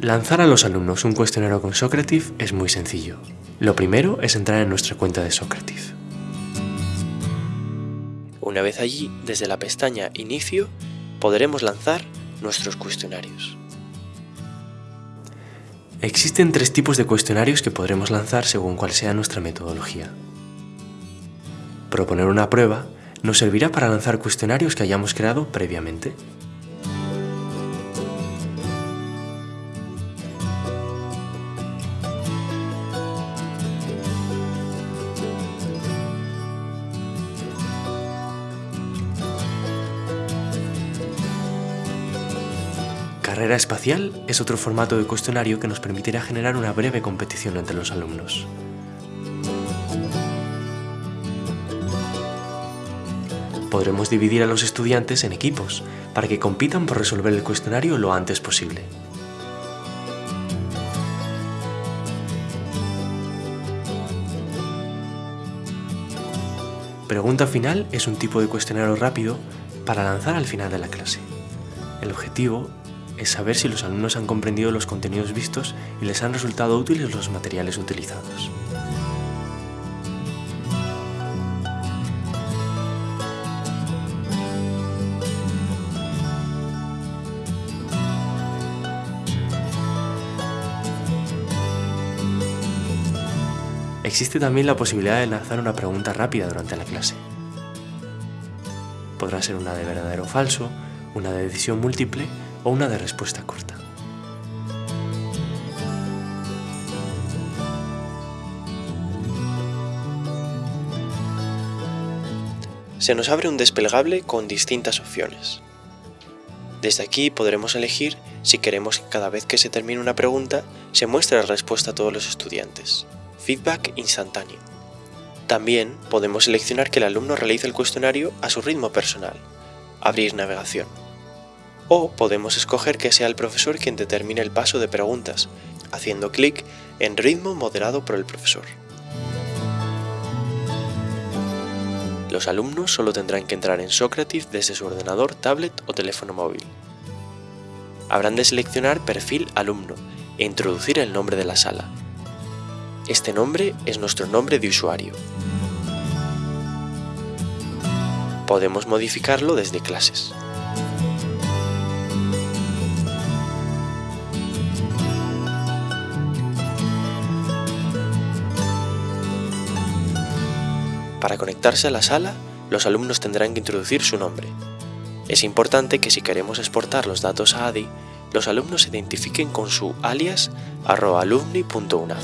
Lanzar a los alumnos un cuestionario con Socrative es muy sencillo. Lo primero es entrar en nuestra cuenta de Socrative. Una vez allí, desde la pestaña Inicio, podremos lanzar nuestros cuestionarios. Existen tres tipos de cuestionarios que podremos lanzar según cuál sea nuestra metodología. Proponer una prueba nos servirá para lanzar cuestionarios que hayamos creado previamente. Carrera espacial es otro formato de cuestionario que nos permitirá generar una breve competición entre los alumnos. Podremos dividir a los estudiantes en equipos para que compitan por resolver el cuestionario lo antes posible. Pregunta final es un tipo de cuestionario rápido para lanzar al final de la clase. El objetivo es saber si los alumnos han comprendido los contenidos vistos y les han resultado útiles los materiales utilizados. Existe también la posibilidad de lanzar una pregunta rápida durante la clase. Podrá ser una de verdadero o falso, una de decisión múltiple o una de respuesta corta. Se nos abre un desplegable con distintas opciones. Desde aquí podremos elegir si queremos que cada vez que se termine una pregunta se muestre la respuesta a todos los estudiantes. Feedback instantáneo. También podemos seleccionar que el alumno realice el cuestionario a su ritmo personal. Abrir navegación o podemos escoger que sea el profesor quien determine el paso de preguntas, haciendo clic en ritmo moderado por el profesor. Los alumnos solo tendrán que entrar en Socrative desde su ordenador, tablet o teléfono móvil. Habrán de seleccionar perfil alumno e introducir el nombre de la sala. Este nombre es nuestro nombre de usuario. Podemos modificarlo desde clases. Para conectarse a la sala, los alumnos tendrán que introducir su nombre. Es importante que si queremos exportar los datos a ADI, los alumnos se identifiquen con su alias alumni.unaf.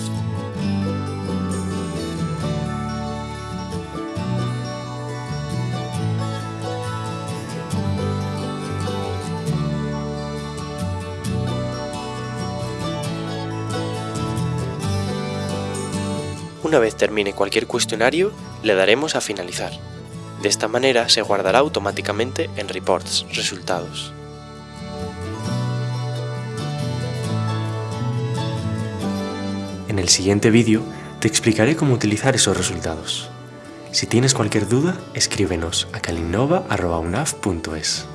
Una vez termine cualquier cuestionario, le daremos a finalizar. De esta manera se guardará automáticamente en Reports, resultados. En el siguiente vídeo te explicaré cómo utilizar esos resultados. Si tienes cualquier duda, escríbenos a calinnova.unaf.es.